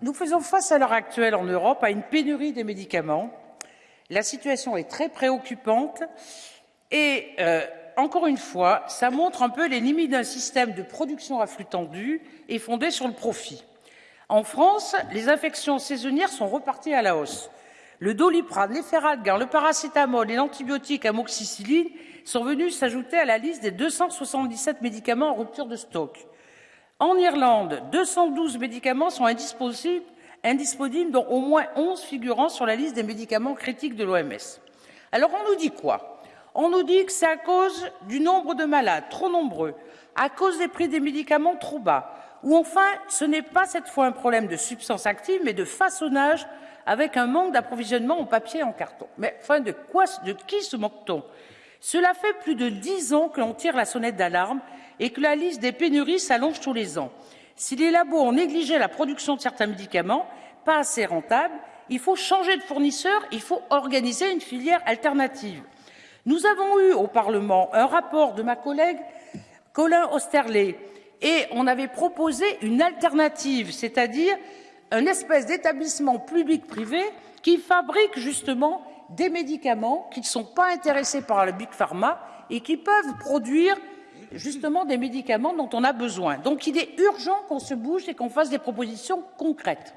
Nous faisons face à l'heure actuelle en Europe à une pénurie des médicaments. La situation est très préoccupante et, euh, encore une fois, ça montre un peu les limites d'un système de production à flux tendu et fondé sur le profit. En France, les infections saisonnières sont reparties à la hausse. Le doliprane, l'efferalgan, le paracétamol et l'antibiotique amoxicilline sont venus s'ajouter à la liste des 277 médicaments en rupture de stock. En Irlande, 212 médicaments sont indisponibles, dont au moins 11 figurant sur la liste des médicaments critiques de l'OMS. Alors on nous dit quoi? On nous dit que c'est à cause du nombre de malades trop nombreux, à cause des prix des médicaments trop bas, ou enfin ce n'est pas cette fois un problème de substance active, mais de façonnage avec un manque d'approvisionnement en papier et en carton. Mais enfin, de, quoi, de qui se moque-t-on? Cela fait plus de dix ans que l'on tire la sonnette d'alarme et que la liste des pénuries s'allonge tous les ans. Si les labos ont négligé la production de certains médicaments, pas assez rentables, il faut changer de fournisseur, il faut organiser une filière alternative. Nous avons eu au Parlement un rapport de ma collègue Colin Osterley et on avait proposé une alternative, c'est-à-dire un espèce d'établissement public-privé qui fabrique justement des médicaments qui ne sont pas intéressés par le big pharma et qui peuvent produire justement des médicaments dont on a besoin. Donc il est urgent qu'on se bouge et qu'on fasse des propositions concrètes.